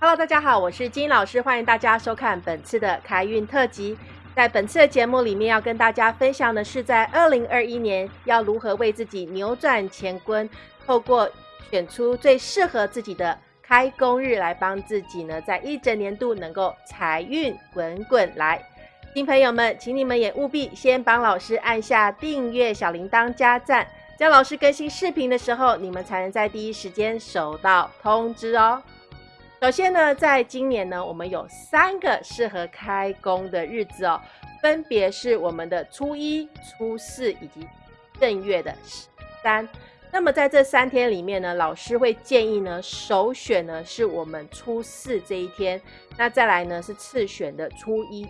Hello，大家好，我是金老师，欢迎大家收看本次的开运特辑。在本次的节目里面，要跟大家分享的是，在二零二一年要如何为自己扭转乾坤，透过选出最适合自己的开工日，来帮自己呢，在一整年度能够财运滚滚来。新朋友们，请你们也务必先帮老师按下订阅、小铃铛、加赞，这样老师更新视频的时候，你们才能在第一时间收到通知哦。首先呢，在今年呢，我们有三个适合开工的日子哦，分别是我们的初一、初四以及正月的十三。那么在这三天里面呢，老师会建议呢，首选呢是我们初四这一天，那再来呢是次选的初一、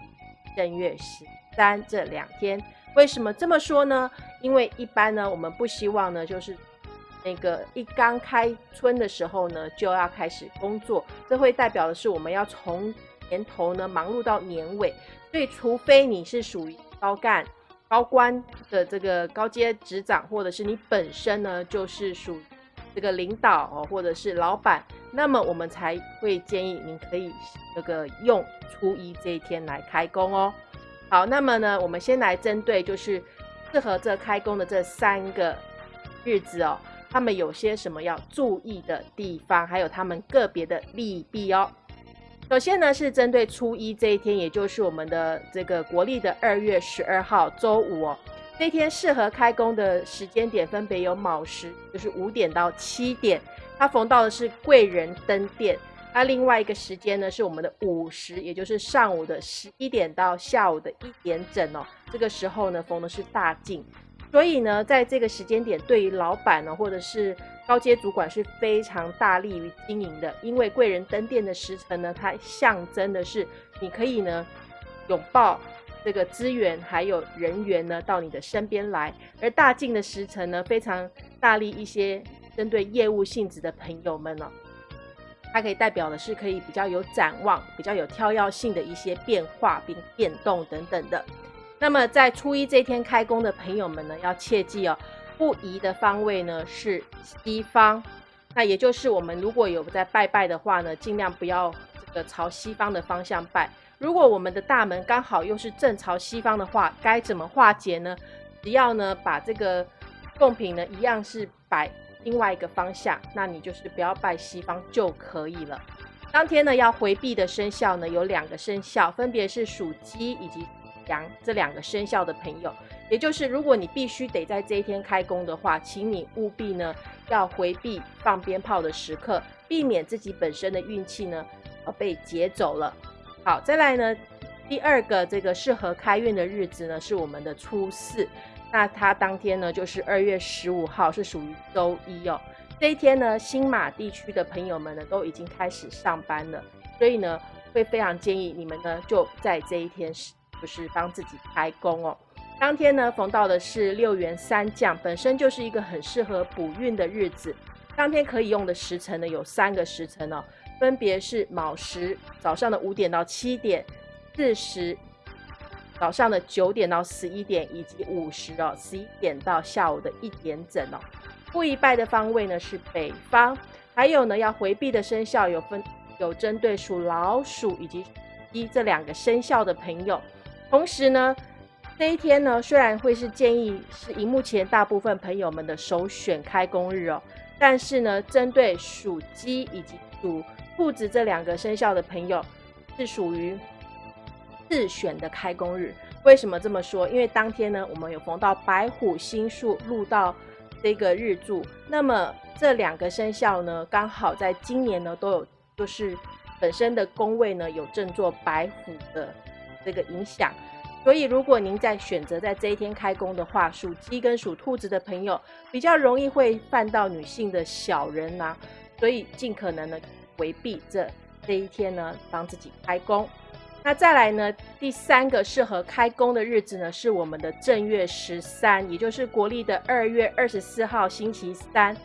正月十三这两天。为什么这么说呢？因为一般呢，我们不希望呢，就是。那个一刚开春的时候呢，就要开始工作，这会代表的是我们要从年头呢忙碌到年尾，所以除非你是属于高干、高官的这个高阶职长，或者是你本身呢就是属这个领导哦，或者是老板，那么我们才会建议您可以这个用初一这一天来开工哦。好，那么呢，我们先来针对就是适合这开工的这三个日子哦。他们有些什么要注意的地方，还有他们个别的利弊哦。首先呢，是针对初一这一天，也就是我们的这个国历的二月十二号周五哦，这一天适合开工的时间点分别有卯时，就是五点到七点，它逢到的是贵人登殿。那另外一个时间呢，是我们的午时，也就是上午的十一点到下午的一点整哦，这个时候呢，逢的是大进。所以呢，在这个时间点，对于老板呢，或者是高阶主管是非常大力于经营的，因为贵人登殿的时辰呢，它象征的是你可以呢拥抱这个资源还有人员呢到你的身边来，而大进的时辰呢，非常大力一些针对业务性质的朋友们呢，它可以代表的是可以比较有展望、比较有跳跃性的一些变化并变动等等的。那么在初一这天开工的朋友们呢，要切记哦，不宜的方位呢是西方。那也就是我们如果有在拜拜的话呢，尽量不要这个朝西方的方向拜。如果我们的大门刚好又是正朝西方的话，该怎么化解呢？只要呢把这个贡品呢一样是摆另外一个方向，那你就是不要拜西方就可以了。当天呢要回避的生肖呢有两个生肖，分别是属鸡以及。羊这两个生肖的朋友，也就是如果你必须得在这一天开工的话，请你务必呢要回避放鞭炮的时刻，避免自己本身的运气呢呃被劫走了。好，再来呢第二个这个适合开运的日子呢是我们的初四，那它当天呢就是二月十五号，是属于周一哦。这一天呢新马地区的朋友们呢都已经开始上班了，所以呢会非常建议你们呢就在这一天。就是帮自己开工哦。当天呢，逢到的是六元三降，本身就是一个很适合补运的日子。当天可以用的时辰呢，有三个时辰哦，分别是卯时早上的五点到七点，巳时早上的九点到十一点，以及午时哦十一点到下午的一点整哦。不宜拜的方位呢是北方，还有呢要回避的生肖有分有针对属老鼠以及一这两个生肖的朋友。同时呢，这一天呢，虽然会是建议是荧幕前大部分朋友们的首选开工日哦，但是呢，针对属鸡以及属兔子这两个生肖的朋友，是属于自选的开工日。为什么这么说？因为当天呢，我们有逢到白虎星宿入到这个日柱，那么这两个生肖呢，刚好在今年呢，都有就是本身的宫位呢，有正坐白虎的。这个影响，所以如果您在选择在这一天开工的话，属鸡跟属兔子的朋友比较容易会犯到女性的小人呐，所以尽可能的回避这这一天呢帮自己开工。那再来呢第三个适合开工的日子呢是我们的正月十三，也就是国历的二月二十四号星期三。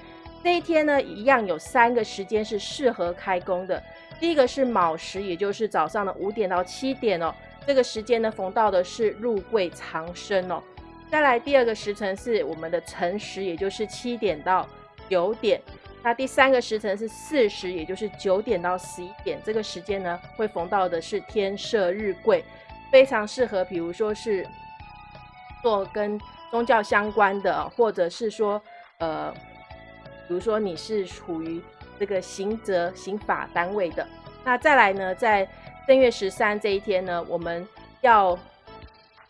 这一天呢一样有三个时间是适合开工的，第一个是卯时，也就是早上的五点到七点哦。这个时间呢，逢到的是入柜长生哦。再来第二个时辰是我们的辰时，也就是七点到九点。那第三个时辰是巳时，也就是九点到十一点这个时间呢，会逢到的是天赦日贵，非常适合，比如说是做跟宗教相关的，或者是说呃，比如说你是处于这个刑责刑法单位的。那再来呢，在正月十三这一天呢，我们要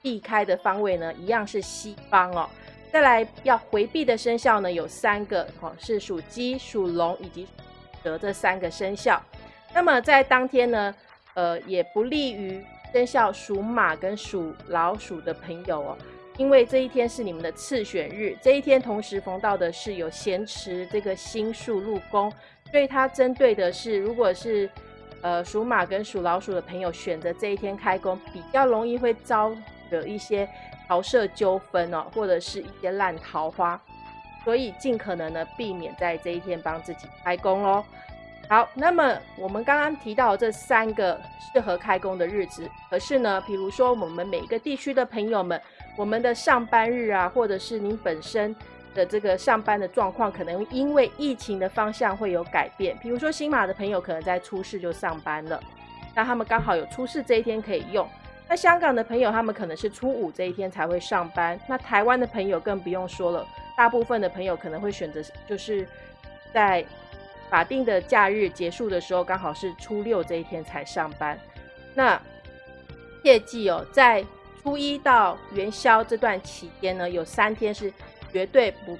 避开的方位呢，一样是西方哦。再来要回避的生肖呢，有三个哦，是属鸡、属龙以及蛇这三个生肖。那么在当天呢，呃，也不利于生肖属马跟属老鼠的朋友哦，因为这一天是你们的次选日，这一天同时逢到的是有咸池这个星宿入宫，所以它针对的是，如果是呃属马跟属老鼠的朋友选择这一天开工，比较容易会招惹一些。桃色纠纷哦，或者是一些烂桃花，所以尽可能的避免在这一天帮自己开工哦。好，那么我们刚刚提到这三个适合开工的日子，可是呢，比如说我们每一个地区的朋友们，我们的上班日啊，或者是您本身的这个上班的状况，可能因为疫情的方向会有改变。比如说新马的朋友可能在初四就上班了，那他们刚好有初四这一天可以用。那香港的朋友，他们可能是初五这一天才会上班。那台湾的朋友更不用说了，大部分的朋友可能会选择，就是在法定的假日结束的时候，刚好是初六这一天才上班。那切记哦，在初一到元宵这段期间呢，有三天是绝对不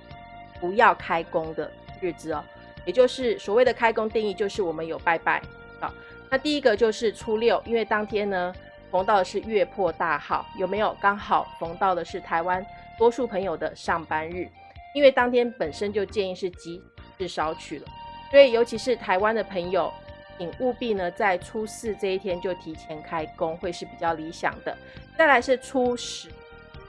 不要开工的日子哦。也就是所谓的开工定义，就是我们有拜拜好，那第一个就是初六，因为当天呢。逢到的是月破大号，有没有刚好逢到的是台湾多数朋友的上班日？因为当天本身就建议是吉日少取了，所以尤其是台湾的朋友，请务必呢在初四这一天就提前开工，会是比较理想的。再来是初十，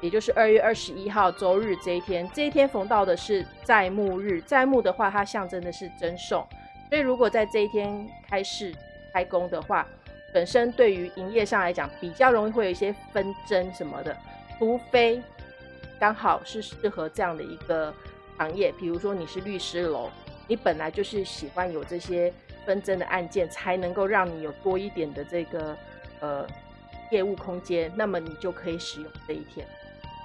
也就是二月二十一号周日这一天，这一天逢到的是在木日，在木的话它象征的是增寿，所以如果在这一天开市开工的话，本身对于营业上来讲，比较容易会有一些纷争什么的，除非刚好是适合这样的一个行业，比如说你是律师楼，你本来就是喜欢有这些纷争的案件，才能够让你有多一点的这个呃业务空间，那么你就可以使用这一天。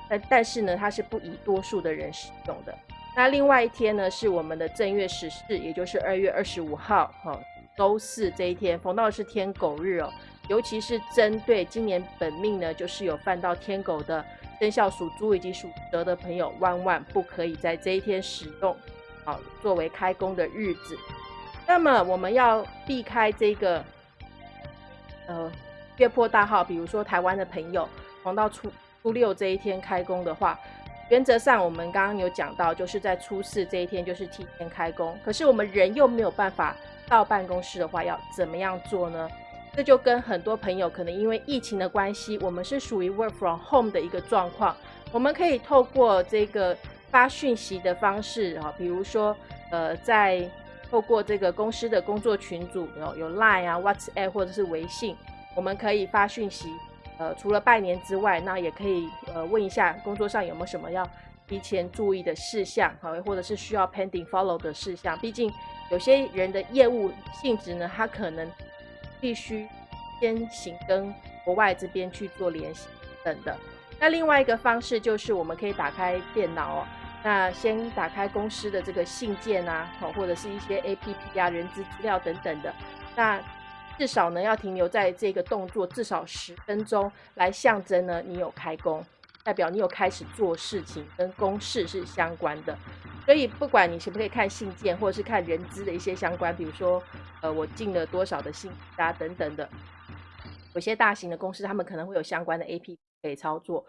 但但是呢，它是不宜多数的人使用的。那另外一天呢，是我们的正月十四，也就是二月二十五号，哈。周四这一天逢到是天狗日哦，尤其是针对今年本命呢，就是有犯到天狗的生肖属猪以及属蛇的朋友，万万不可以在这一天使用，好作为开工的日子。那么我们要避开这个呃月破大号，比如说台湾的朋友逢到初初六这一天开工的话，原则上我们刚刚有讲到，就是在初四这一天就是提前开工，可是我们人又没有办法。到办公室的话要怎么样做呢？这就跟很多朋友可能因为疫情的关系，我们是属于 work from home 的一个状况。我们可以透过这个发讯息的方式啊，比如说呃，在透过这个公司的工作群组有有 Line 啊、WhatsApp 或者是微信，我们可以发讯息。呃，除了拜年之外，那也可以呃问一下工作上有没有什么要提前注意的事项，好，或者是需要 pending follow 的事项，毕竟。有些人的业务性质呢，他可能必须先行跟国外这边去做联系等的。那另外一个方式就是我们可以打开电脑哦，那先打开公司的这个信件啊，好或者是一些 APP 啊、人资资料等等的。那至少呢要停留在这个动作至少十分钟，来象征呢你有开工，代表你有开始做事情，跟公事是相关的。所以，不管你可不可以看信件，或者是看人资的一些相关，比如说，呃，我进了多少的信啊等等的，有些大型的公司他们可能会有相关的 A P P 可以操作。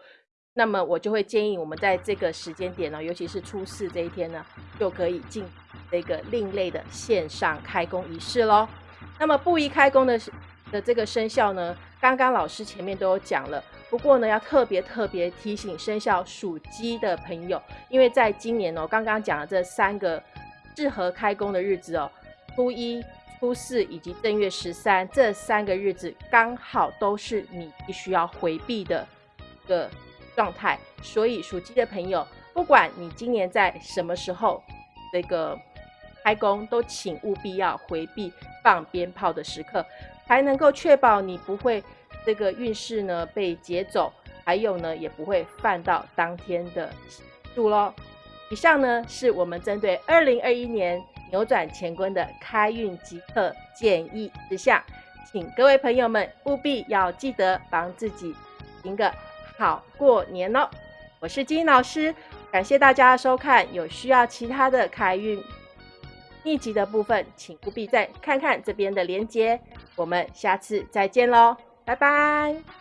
那么，我就会建议我们在这个时间点呢，尤其是初四这一天呢，就可以进这个另类的线上开工仪式喽。那么，不宜开工的的这个生肖呢，刚刚老师前面都有讲了。不过呢，要特别特别提醒生肖属鸡的朋友，因为在今年哦，刚刚讲的这三个适合开工的日子哦，初一、初四以及正月十三这三个日子，刚好都是你必须要回避的一个状态。所以属鸡的朋友，不管你今年在什么时候这个开工，都请务必要回避放鞭炮的时刻，才能够确保你不会这个运势呢被劫走，还有呢也不会犯到当天的数喽。以上呢是我们针对二零二一年扭转乾坤的开运即刻建议之项，请各位朋友们务必要记得帮自己赢个好过年哦。我是金老师，感谢大家收看。有需要其他的开运密集的部分，请不必再看看这边的连接。我们下次再见喽，拜拜。